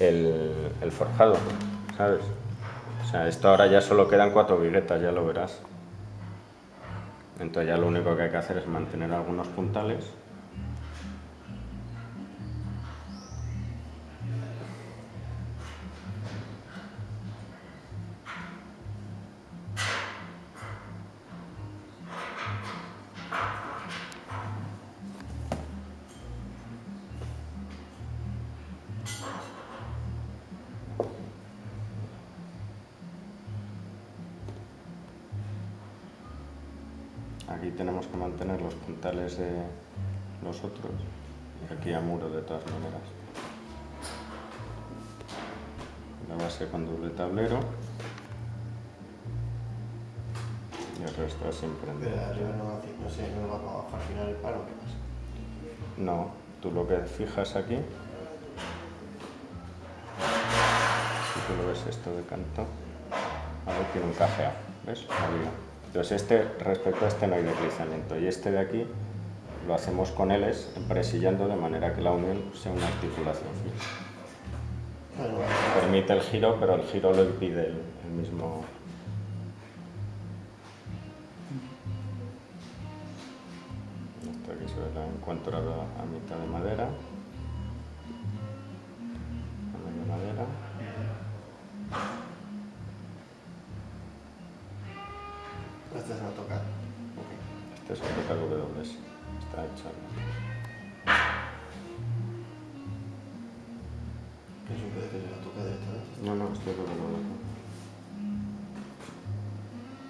el, forjado, ¿sabes? O sea, esto ahora ya solo quedan cuatro viguetas, ya lo verás. Entonces ya lo único que hay que hacer es mantener algunos puntales. Aquí tenemos que mantener los puntales de los otros y aquí a muro de todas maneras. La base con doble tablero y el resto así Pero emprendido. arriba no, a- no sé, no va a bajar al final el palo, ¿qué pasa? No, tú lo que fijas aquí, si tú lo ves esto de canto, ahora tiene un cafeado, ¿ves? Arriba. Entonces este, respecto a este no hay deslizamiento. Y este de aquí lo hacemos con Ls, empresillando de manera que la unión sea una articulación fija. Permite el giro, pero el giro lo impide el, el mismo... Esto aquí se ve el encuentro a, a mitad de Este es no tocar. Este es total WS. Está hecho. Es un lo toca directamente. No, no, este es WS.